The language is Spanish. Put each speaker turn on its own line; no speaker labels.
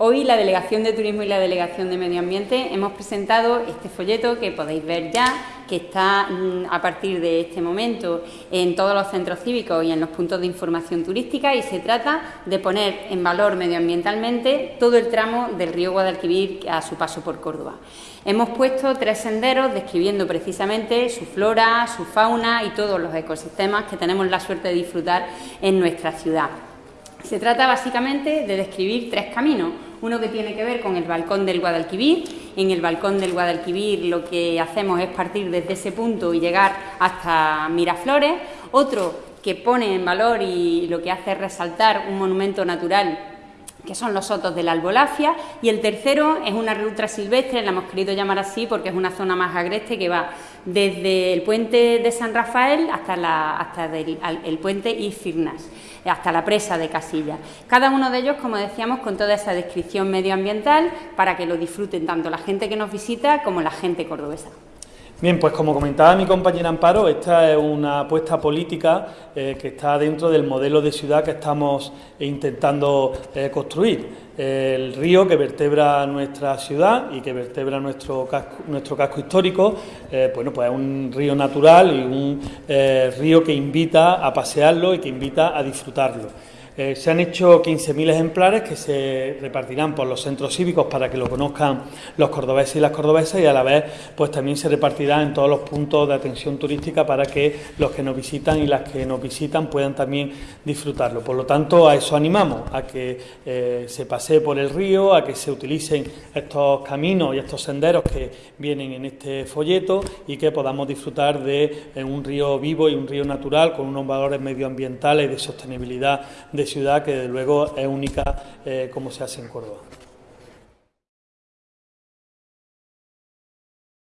Hoy la Delegación de Turismo y la Delegación de Medio Ambiente hemos presentado este folleto que podéis ver ya, que está mm, a partir de este momento en todos los centros cívicos y en los puntos de información turística y se trata de poner en valor medioambientalmente todo el tramo del río Guadalquivir a su paso por Córdoba. Hemos puesto tres senderos describiendo precisamente su flora, su fauna y todos los ecosistemas que tenemos la suerte de disfrutar en nuestra ciudad. Se trata básicamente de describir tres caminos. Uno que tiene que ver con el balcón del Guadalquivir. En el balcón del Guadalquivir lo que hacemos es partir desde ese punto y llegar hasta Miraflores. Otro que pone en valor y lo que hace es resaltar un monumento natural que son los sotos de la albolafia, y el tercero es una ruta silvestre, la hemos querido llamar así porque es una zona más agreste que va desde el puente de San Rafael hasta, la, hasta el puente Isfirnas, hasta la presa de Casilla. Cada uno de ellos, como decíamos, con toda esa descripción medioambiental para que lo disfruten tanto la gente que nos visita como la gente cordobesa.
Bien, pues como comentaba mi compañera Amparo, esta es una apuesta política eh, que está dentro del modelo de ciudad que estamos intentando eh, construir. El río que vertebra nuestra ciudad y que vertebra nuestro casco, nuestro casco histórico, eh, bueno, pues es un río natural y un río que invita a pasearlo y que invita a disfrutarlo. Eh, se han hecho 15.000 ejemplares que se repartirán por los centros cívicos para que lo conozcan los cordobeses y las cordobesas y a la vez pues también se repartirá en todos los puntos de atención turística para que los que nos visitan y las que nos visitan puedan también disfrutarlo. Por lo tanto, a eso animamos, a que eh, se pase por el río, a que se utilicen estos caminos y estos senderos que vienen en este folleto y que podamos disfrutar de eh, un río vivo y un río natural con unos valores medioambientales y de sostenibilidad de ciudad que desde luego es única eh, como se hace en Córdoba.